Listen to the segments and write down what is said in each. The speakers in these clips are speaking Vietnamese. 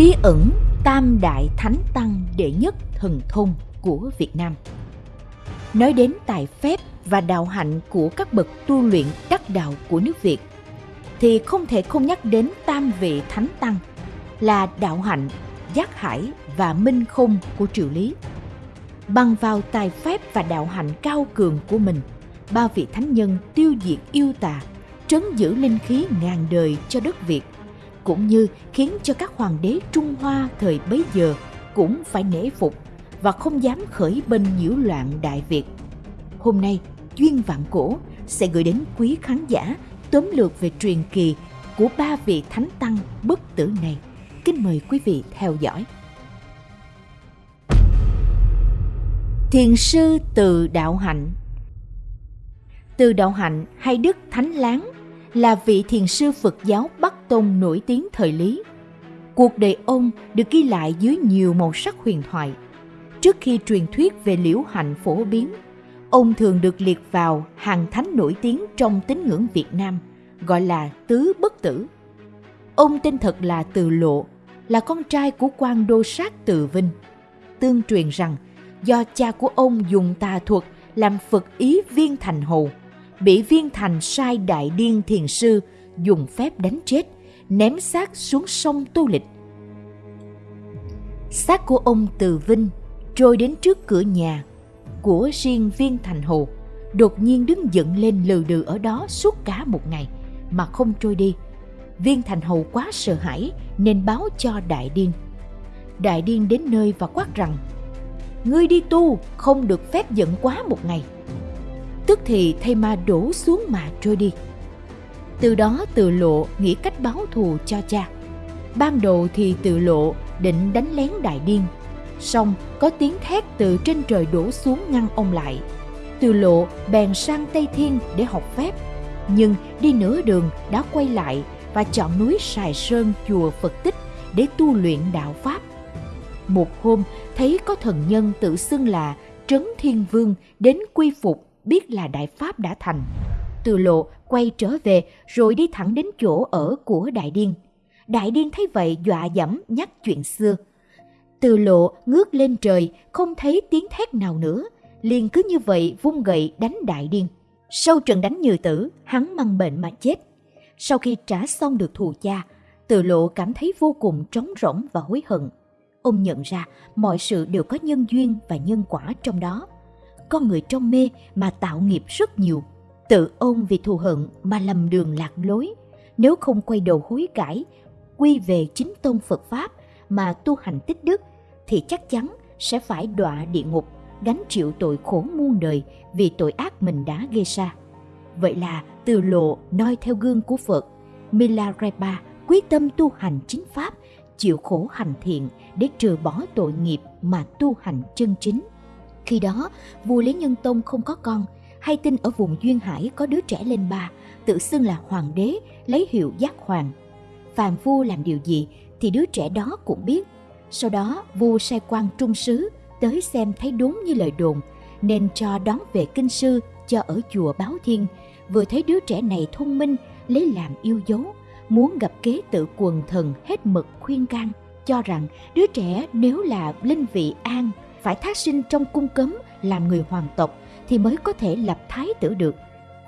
bí ẩn tam đại thánh tăng đệ nhất thần thông của Việt Nam. Nói đến tài phép và đạo hạnh của các bậc tu luyện đắc đạo của nước Việt, thì không thể không nhắc đến tam vị thánh tăng là đạo hạnh, giác hải và minh không của triều lý. Bằng vào tài phép và đạo hạnh cao cường của mình, ba vị thánh nhân tiêu diệt yêu tà, trấn giữ linh khí ngàn đời cho đất Việt – cũng như khiến cho các hoàng đế Trung Hoa thời bấy giờ cũng phải nể phục và không dám khởi binh nhiễu loạn Đại Việt. Hôm nay, Duyên Vạn Cổ sẽ gửi đến quý khán giả tóm lược về truyền kỳ của ba vị thánh tăng bất tử này. Kính mời quý vị theo dõi. Thiền sư Từ Đạo Hạnh Từ Đạo Hạnh hay Đức Thánh Láng là vị thiền sư Phật giáo Bắc Tông nổi tiếng thời Lý. Cuộc đời ông được ghi lại dưới nhiều màu sắc huyền thoại. Trước khi truyền thuyết về liễu hạnh phổ biến, ông thường được liệt vào hàng thánh nổi tiếng trong tín ngưỡng Việt Nam, gọi là Tứ Bất Tử. Ông tên thật là Từ Lộ, là con trai của quan đô sát Từ Vinh. Tương truyền rằng, do cha của ông dùng tà thuật làm Phật ý viên thành hầu, bị viên thành sai đại điên thiền sư dùng phép đánh chết, ném xác xuống sông Tô Lịch. Xác của ông Từ Vinh trôi đến trước cửa nhà của riêng viên thành hồ, đột nhiên đứng dựng lên lừ đừ ở đó suốt cả một ngày mà không trôi đi. Viên thành hầu quá sợ hãi nên báo cho đại điên. Đại điên đến nơi và quát rằng Ngươi đi tu không được phép giận quá một ngày tức thì thây ma đổ xuống mà trôi đi. Từ đó tự lộ nghĩ cách báo thù cho cha. Ban đầu thì tự lộ định đánh lén đại điên. Xong, có tiếng thét từ trên trời đổ xuống ngăn ông lại. Từ lộ bèn sang Tây Thiên để học phép. Nhưng đi nửa đường đã quay lại và chọn núi Sài Sơn chùa Phật Tích để tu luyện đạo Pháp. Một hôm, thấy có thần nhân tự xưng là Trấn Thiên Vương đến quy phục biết là đại pháp đã thành. Từ lộ quay trở về rồi đi thẳng đến chỗ ở của đại điên. Đại điên thấy vậy dọa dẫm nhắc chuyện xưa. Từ lộ ngước lên trời không thấy tiếng thét nào nữa, liền cứ như vậy vung gậy đánh đại điên. Sau trận đánh như tử, hắn mang bệnh mà chết. Sau khi trả xong được thù cha, từ lộ cảm thấy vô cùng trống rỗng và hối hận. Ông nhận ra mọi sự đều có nhân duyên và nhân quả trong đó con người trong mê mà tạo nghiệp rất nhiều. Tự ôn vì thù hận mà lầm đường lạc lối. Nếu không quay đầu hối cải, quy về chính tôn Phật Pháp mà tu hành tích đức, thì chắc chắn sẽ phải đọa địa ngục, gánh chịu tội khổ muôn đời vì tội ác mình đã gây ra. Vậy là từ lộ noi theo gương của Phật, Milarepa quyết tâm tu hành chính Pháp, chịu khổ hành thiện để trừ bỏ tội nghiệp mà tu hành chân chính. Khi đó, vua Lý Nhân Tông không có con, hay tin ở vùng Duyên Hải có đứa trẻ lên ba, tự xưng là hoàng đế, lấy hiệu giác hoàng. Phàm vua làm điều gì thì đứa trẻ đó cũng biết. Sau đó, vua sai quan trung sứ tới xem thấy đúng như lời đồn, nên cho đón về kinh sư cho ở chùa Báo Thiên. Vừa thấy đứa trẻ này thông minh, lấy làm yêu dấu, muốn gặp kế tự quần thần hết mực khuyên can, cho rằng đứa trẻ nếu là linh vị an phải thác sinh trong cung cấm làm người hoàng tộc thì mới có thể lập thái tử được.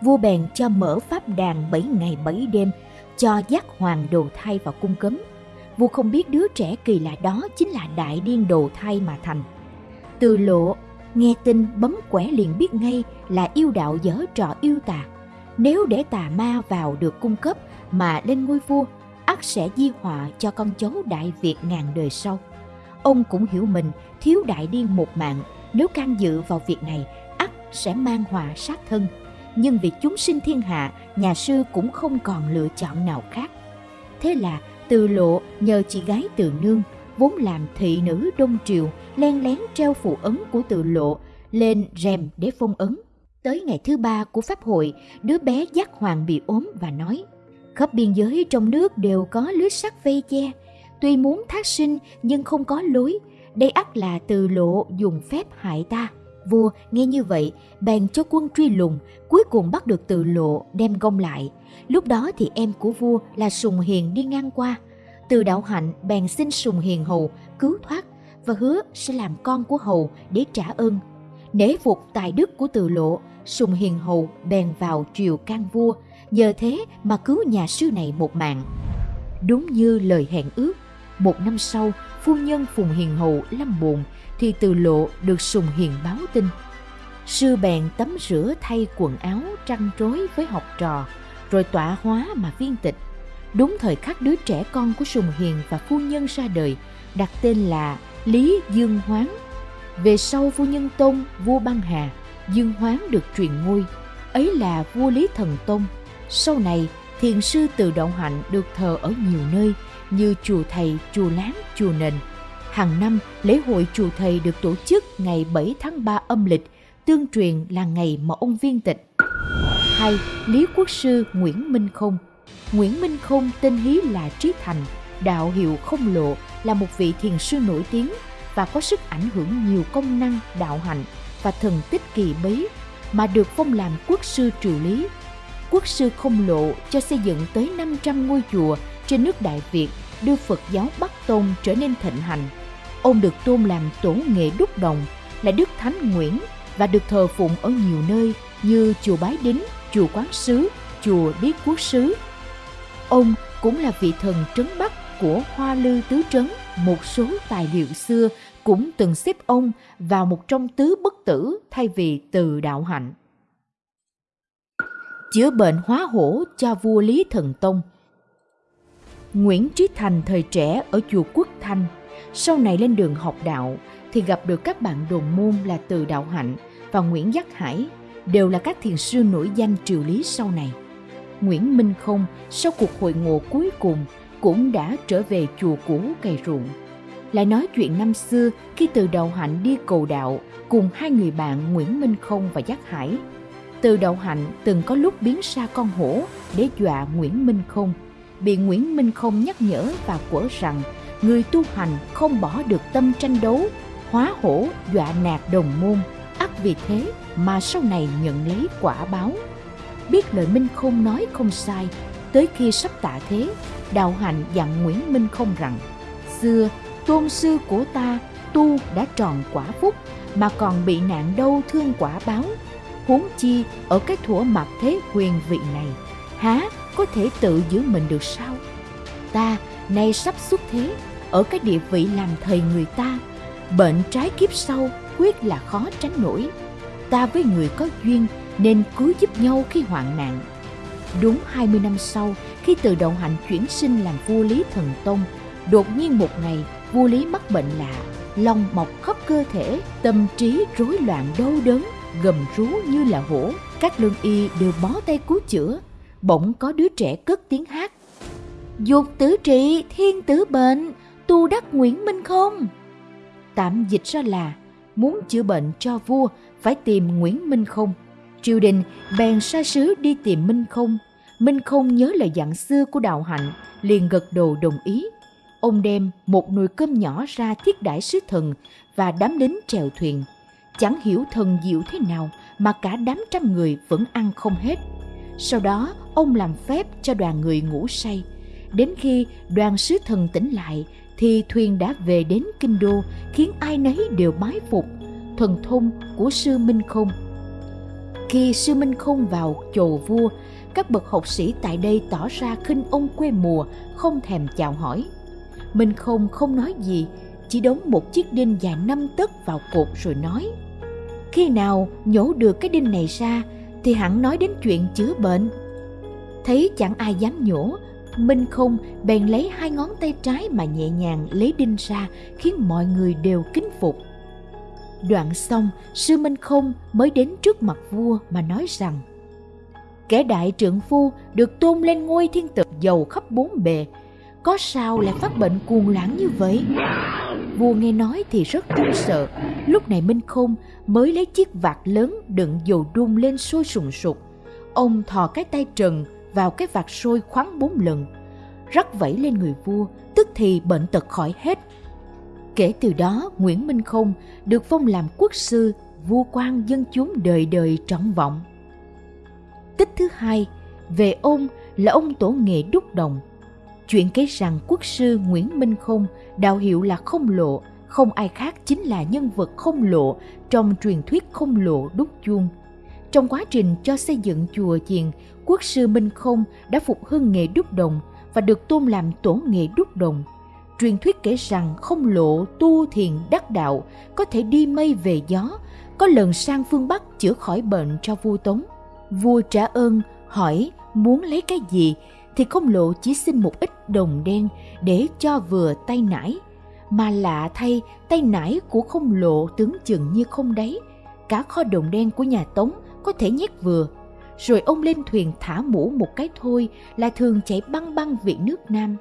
Vua bèn cho mở pháp đàn 7 ngày 7 đêm cho giác hoàng đồ thai vào cung cấm. Vua không biết đứa trẻ kỳ lạ đó chính là đại điên đồ thai mà thành. Từ lộ, nghe tin bấm quẻ liền biết ngay là yêu đạo dở trò yêu tà. Nếu để tà ma vào được cung cấp mà lên ngôi vua, ắt sẽ di họa cho con cháu Đại Việt ngàn đời sau. Ông cũng hiểu mình thiếu đại điên một mạng, nếu can dự vào việc này, ắt sẽ mang họa sát thân. Nhưng vì chúng sinh thiên hạ, nhà sư cũng không còn lựa chọn nào khác. Thế là từ lộ nhờ chị gái từ nương, vốn làm thị nữ đông triều, len lén treo phụ ấn của từ lộ lên rèm để phong ấn. Tới ngày thứ ba của pháp hội, đứa bé giác hoàng bị ốm và nói Khắp biên giới trong nước đều có lưới sắt vây che, tuy muốn thác sinh nhưng không có lối, đây ắt là từ lộ dùng phép hại ta. Vua nghe như vậy, bèn cho quân truy lùng, cuối cùng bắt được từ lộ đem gông lại. Lúc đó thì em của vua là Sùng Hiền đi ngang qua. Từ đạo hạnh bèn xin Sùng Hiền Hầu cứu thoát và hứa sẽ làm con của Hầu để trả ơn. Nể phục tài đức của từ lộ, Sùng Hiền Hầu bèn vào triều can vua, nhờ thế mà cứu nhà sư này một mạng. Đúng như lời hẹn ước, một năm sau, phu nhân Phùng Hiền hậu lâm bồn thì từ lộ được Sùng Hiền báo tin. Sư bèn tắm rửa thay quần áo trăn trối với học trò, rồi tọa hóa mà viên tịch. Đúng thời khắc đứa trẻ con của Sùng Hiền và phu nhân ra đời, đặt tên là Lý Dương Hoáng. Về sau phu nhân tôn vua băng hà, Dương Hoáng được truyền ngôi, ấy là vua Lý Thần Tôn. Sau này, thiền sư từ Động Hạnh được thờ ở nhiều nơi như chùa Thầy, chùa Láng, chùa Nền. Hàng năm, lễ hội chùa Thầy được tổ chức ngày 7 tháng 3 âm lịch, tương truyền là ngày mà ông viên tịch. 2. Lý Quốc Sư Nguyễn Minh Không Nguyễn Minh Không tên hí là Trí Thành, đạo hiệu không lộ là một vị thiền sư nổi tiếng và có sức ảnh hưởng nhiều công năng đạo hạnh và thần tích kỳ bí mà được phong làm quốc sư triều lý. Quốc sư không lộ cho xây dựng tới 500 ngôi chùa trên nước Đại Việt đưa Phật giáo Bắc Tôn trở nên thịnh hành. Ông được tôn làm tổ nghệ đúc đồng, là Đức Thánh Nguyễn và được thờ phụng ở nhiều nơi như chùa Bái Đính, chùa Quán Sứ, chùa Đế Quốc Sứ. Ông cũng là vị thần trấn Bắc của Hoa Lư Tứ Trấn. Một số tài liệu xưa cũng từng xếp ông vào một trong tứ bất tử thay vì từ đạo hạnh. Chữa bệnh hóa hổ cho vua Lý Thần Tông Nguyễn Trí Thành thời trẻ ở chùa Quốc Thanh, sau này lên đường học đạo thì gặp được các bạn đồng môn là Từ Đạo Hạnh và Nguyễn Giác Hải, đều là các thiền sư nổi danh triều lý sau này. Nguyễn Minh Không sau cuộc hội ngộ cuối cùng cũng đã trở về chùa cũ cày ruộng. Lại nói chuyện năm xưa khi từ đầu hạnh đi cầu đạo cùng hai người bạn Nguyễn Minh Không và Giác Hải. Từ đầu hạnh từng có lúc biến xa con hổ để dọa Nguyễn Minh Không. Bị Nguyễn Minh Không nhắc nhở và quở rằng người tu hành không bỏ được tâm tranh đấu, hóa hổ dọa nạt đồng môn, ắt vì thế mà sau này nhận lấy quả báo. Biết lời Minh Không nói không sai, tới khi sắp tạ thế, đạo hạnh dặn Nguyễn Minh Không rằng xưa tôn sư của ta tu đã tròn quả phúc mà còn bị nạn đâu thương quả báo huống chi ở cái thủa mặt thế quyền vị này há có thể tự giữ mình được sao? Ta nay sắp xuất thế ở cái địa vị làm thầy người ta bệnh trái kiếp sau quyết là khó tránh nổi. Ta với người có duyên nên cứu giúp nhau khi hoạn nạn. Đúng 20 năm sau khi từ đồng hạnh chuyển sinh làm vua Lý Thần Tông, đột nhiên một ngày vua Lý mắc bệnh lạ, lòng mọc khắp cơ thể, tâm trí rối loạn đau đớn, gầm rú như là hổ. Các lương y đều bó tay cứu chữa, bỗng có đứa trẻ cất tiếng hát. Dục tử trị, thiên tử bệnh, tu đắc Nguyễn Minh không? Tạm dịch ra là muốn chữa bệnh cho vua phải tìm Nguyễn Minh không. Triều đình bèn sai sứ đi tìm Minh không Minh không nhớ lời dặn xưa của đạo hạnh, liền gật đầu đồng ý. Ông đem một nồi cơm nhỏ ra thiết đãi sứ thần và đám lính chèo thuyền. Chẳng hiểu thần diệu thế nào mà cả đám trăm người vẫn ăn không hết. Sau đó, ông làm phép cho đoàn người ngủ say. Đến khi đoàn sứ thần tỉnh lại, thì thuyền đã về đến kinh đô, khiến ai nấy đều bái phục thần thông của sư Minh Không. Khi sư Minh Không vào chầu vua, các bậc học sĩ tại đây tỏ ra khinh ông quê mùa, không thèm chào hỏi. Minh không không nói gì, chỉ đóng một chiếc đinh dài năm tấc vào cột rồi nói. Khi nào nhổ được cái đinh này ra thì hẳn nói đến chuyện chữa bệnh. Thấy chẳng ai dám nhổ, Minh không bèn lấy hai ngón tay trái mà nhẹ nhàng lấy đinh ra khiến mọi người đều kính phục. Đoạn xong, sư Minh không mới đến trước mặt vua mà nói rằng kẻ đại trượng phu được tôn lên ngôi thiên tử giàu khắp bốn bề có sao lại phát bệnh cuồng loạn như vậy vua nghe nói thì rất run sợ. Lúc này minh khôn mới lấy chiếc vạt lớn đựng dầu đun lên sôi sùng sục. Ông thò cái tay trần vào cái vạt sôi khoáng bốn lần, rắc vẫy lên người vua, tức thì bệnh tật khỏi hết. Kể từ đó, nguyễn minh khôn được phong làm quốc sư, vua quan dân chúng đời đời trọng vọng. Tích thứ hai, về ông là ông tổ nghệ đúc đồng. Chuyện kể rằng quốc sư Nguyễn Minh Không, đạo hiệu là Không Lộ, không ai khác chính là nhân vật Không Lộ trong truyền thuyết Không Lộ đúc chuông. Trong quá trình cho xây dựng chùa chiền, quốc sư Minh Không đã phục hưng nghề đúc đồng và được tôn làm tổ nghệ đúc đồng. Truyền thuyết kể rằng Không Lộ tu thiền đắc đạo, có thể đi mây về gió, có lần sang phương Bắc chữa khỏi bệnh cho vua Tống. Vua trả ơn hỏi muốn lấy cái gì thì không lộ chỉ xin một ít đồng đen để cho vừa tay nải, mà lạ thay tay nải của không lộ tướng chừng như không đấy cả kho đồng đen của nhà tống có thể nhét vừa, rồi ông lên thuyền thả mũ một cái thôi là thường chạy băng băng vị nước nam,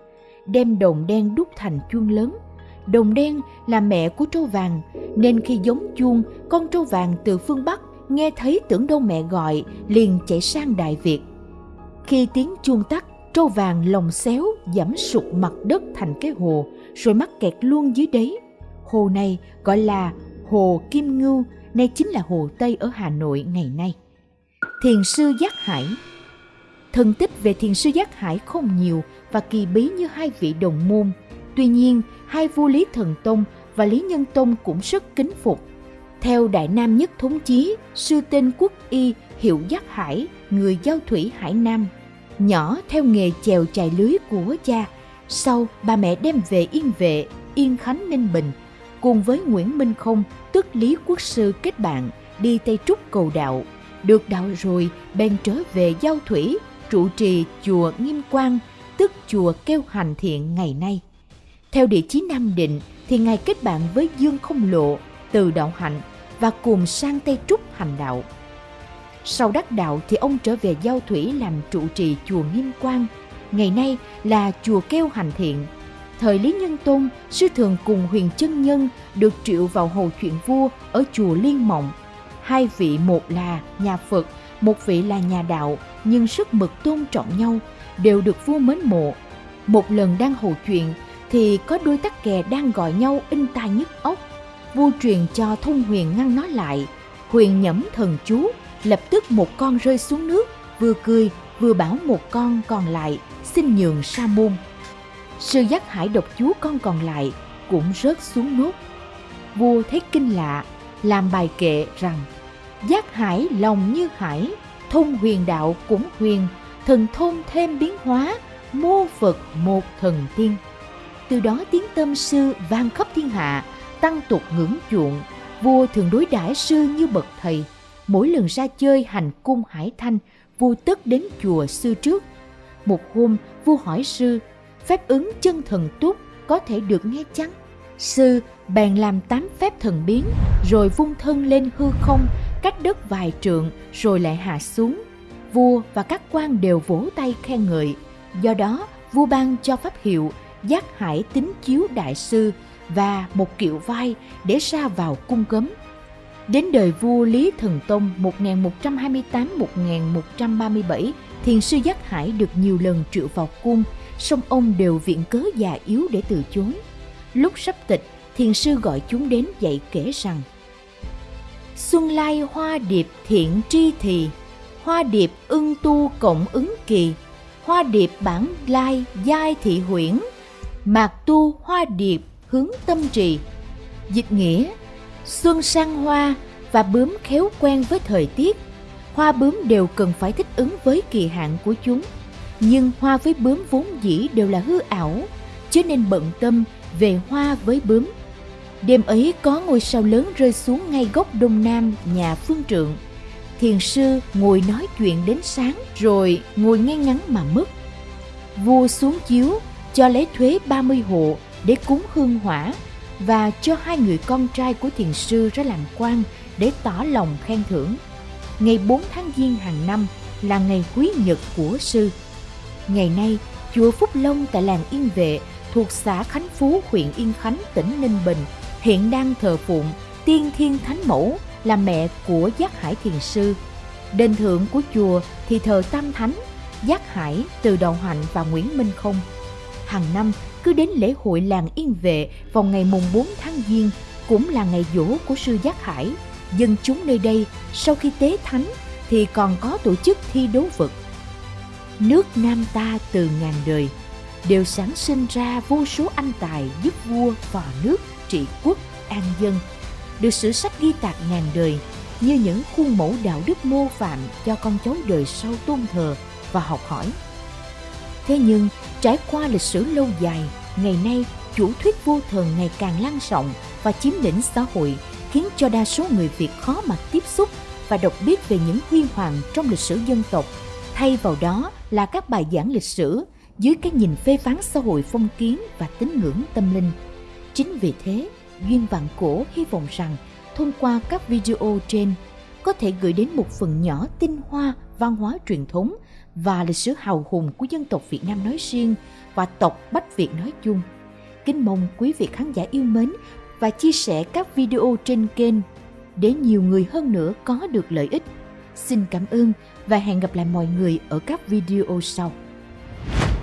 đem đồng đen đúc thành chuông lớn. Đồng đen là mẹ của trâu vàng, nên khi giống chuông, con trâu vàng từ phương bắc nghe thấy tưởng đâu mẹ gọi, liền chạy sang đại việt. Khi tiếng chuông tắt trâu vàng lồng xéo giảm sụt mặt đất thành cái hồ, rồi mắc kẹt luôn dưới đấy hồ này gọi là hồ kim ngưu, nay chính là hồ tây ở hà nội ngày nay. Thiền sư giác hải. Thần tích về thiền sư giác hải không nhiều và kỳ bí như hai vị đồng môn. Tuy nhiên, hai vua lý thần tông và lý nhân tông cũng rất kính phục. Theo đại nam nhất thống chí, sư tên quốc y hiệu giác hải, người giao thủy hải nam nhỏ theo nghề chèo chài lưới của cha. Sau, bà mẹ đem về Yên Vệ, Yên Khánh Ninh Bình, cùng với Nguyễn Minh Không, tức Lý Quốc Sư kết bạn, đi Tây Trúc cầu đạo. Được đạo rồi, bèn trở về Giao Thủy, trụ trì chùa Nghiêm Quang, tức chùa Kêu Hành Thiện ngày nay. Theo địa chí Nam Định thì Ngài kết bạn với Dương Không Lộ, từ đạo hạnh và cùng sang Tây Trúc hành đạo. Sau đắc đạo thì ông trở về Giao Thủy làm trụ trì chùa Nghiêm Quang, ngày nay là chùa Keo Hành Thiện. Thời Lý Nhân Tôn, sư thường cùng huyền chân nhân được triệu vào hồ chuyện vua ở chùa Liên Mộng. Hai vị một là nhà Phật, một vị là nhà đạo, nhưng sức mực tôn trọng nhau, đều được vua mến mộ. Một lần đang hồ chuyện thì có đôi tắc kè đang gọi nhau in tai nhức óc. Vua truyền cho thông huyền ngăn nó lại, huyền nhẩm thần chú lập tức một con rơi xuống nước, vừa cười, vừa bảo một con còn lại, xin nhường sa môn. Sư giác hải độc chú con còn lại cũng rớt xuống nước. Vua thấy kinh lạ làm bài kệ rằng, giác hải lòng như hải, thông huyền đạo cũng huyền, thần thôn thêm biến hóa, mô phật một thần tiên. Từ đó tiếng tâm sư vang khắp thiên hạ, tăng tục ngưỡng chuộng. Vua thường đối đãi sư như bậc thầy mỗi lần ra chơi hành cung hải thanh, vua tất đến chùa sư trước. Một hôm, vua hỏi sư, phép ứng chân thần túc có thể được nghe chăng? Sư bèn làm tám phép thần biến, rồi vung thân lên hư không, cách đất vài trượng, rồi lại hạ xuống. Vua và các quan đều vỗ tay khen ngợi. Do đó, vua ban cho pháp hiệu giác hải tính chiếu đại sư và một kiệu vai để ra vào cung cấm. Đến đời vua Lý Thần Tông 1128-1137, thiền sư Giác Hải được nhiều lần triệu vào cung, song ông đều viện cớ già yếu để từ chối. Lúc sắp tịch, thiền sư gọi chúng đến dạy kể rằng Xuân lai hoa điệp thiện tri thì, hoa điệp ưng tu cộng ứng kỳ, hoa điệp bản lai giai thị huyễn, mạc tu hoa điệp hướng tâm trì. Dịch nghĩa Xuân sang hoa và bướm khéo quen với thời tiết. Hoa bướm đều cần phải thích ứng với kỳ hạn của chúng. Nhưng hoa với bướm vốn dĩ đều là hư ảo, chứ nên bận tâm về hoa với bướm. Đêm ấy có ngôi sao lớn rơi xuống ngay góc đông nam nhà phương trượng. Thiền sư ngồi nói chuyện đến sáng rồi ngồi ngay ngắn mà mất. Vua xuống chiếu cho lấy thuế 30 hộ để cúng hương hỏa và cho hai người con trai của thiền sư ra làm quan để tỏ lòng khen thưởng. Ngày 4 tháng Giêng hàng năm là ngày quý nhật của sư. Ngày nay, chùa Phúc Long tại làng Yên Vệ thuộc xã Khánh Phú, huyện Yên Khánh, tỉnh Ninh Bình hiện đang thờ phụng Tiên Thiên Thánh Mẫu là mẹ của Giác Hải Thiền Sư. Đền thượng của chùa thì thờ Tam Thánh, Giác Hải, Từ Đầu Hạnh và Nguyễn Minh Không. Hàng năm, cứ đến lễ hội làng Yên Vệ vào ngày mùng 4 tháng Giêng cũng là ngày dỗ của sư Giác Hải. Dân chúng nơi đây sau khi tế thánh thì còn có tổ chức thi đấu vật. Nước Nam ta từ ngàn đời đều sản sinh ra vô số anh tài giúp vua và nước trị quốc an dân được sử sách ghi tạc ngàn đời như những khuôn mẫu đạo đức mô phạm cho con cháu đời sau tôn thờ và học hỏi. Thế nhưng, trải qua lịch sử lâu dài, ngày nay chủ thuyết vô thần ngày càng lan rộng và chiếm lĩnh xã hội khiến cho đa số người Việt khó mà tiếp xúc và đọc biết về những huy hoàng trong lịch sử dân tộc. Thay vào đó là các bài giảng lịch sử dưới cái nhìn phê phán xã hội phong kiến và tín ngưỡng tâm linh. Chính vì thế, Duyên Vạn Cổ hy vọng rằng thông qua các video trên có thể gửi đến một phần nhỏ tinh hoa văn hóa truyền thống và lịch sử hào hùng của dân tộc Việt Nam nói riêng và tộc Bách Việt nói chung. Kính mong quý vị khán giả yêu mến và chia sẻ các video trên kênh để nhiều người hơn nữa có được lợi ích. Xin cảm ơn và hẹn gặp lại mọi người ở các video sau.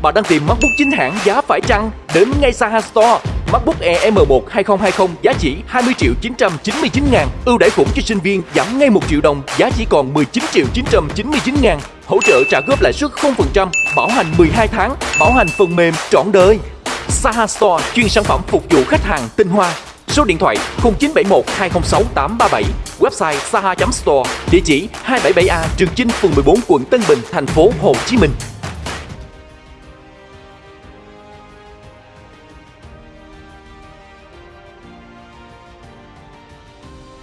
Bạn đang tìm MacBook chính hãng giá phải chăng? Đến ngay Saha Store. MacBook Air M1 2020 giá chỉ 20 triệu 999 ngàn. Ưu đãi khủng cho sinh viên giảm ngay 1 triệu đồng, giá chỉ còn 19 triệu 999 ngàn. Hỗ trợ trả góp lãi suất 0%, bảo hành 12 tháng, bảo hành phần mềm trọn đời. Saha Store chuyên sản phẩm phục vụ khách hàng tinh hoa. Số điện thoại 0971 206 837, website saha.store, địa chỉ 277A Trường Chinh, phường 14, quận Tân Bình, thành phố Hồ Chí Minh.